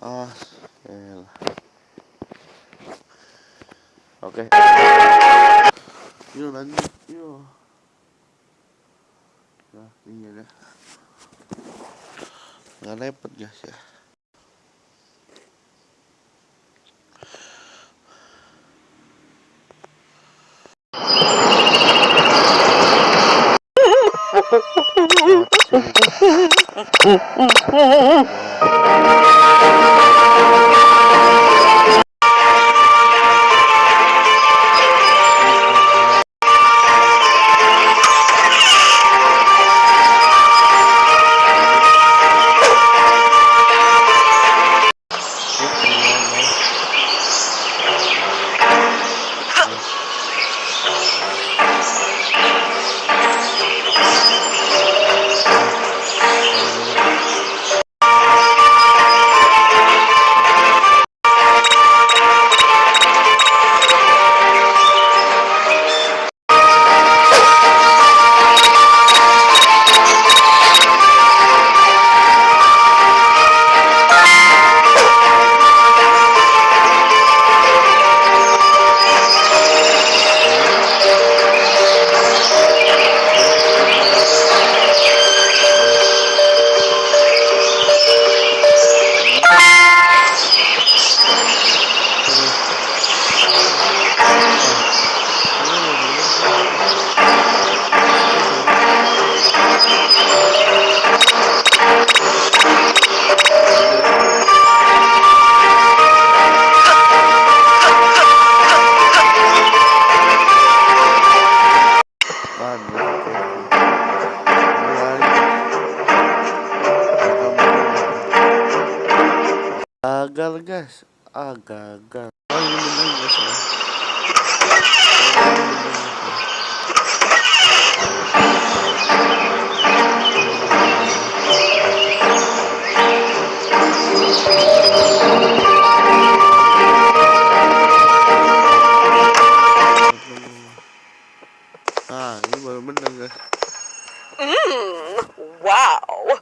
ah oke okay. yuk yo. yuk nah, ini ada nggak repot guys ya Mm-hmm. gagal guys. Ah Mmm, wow.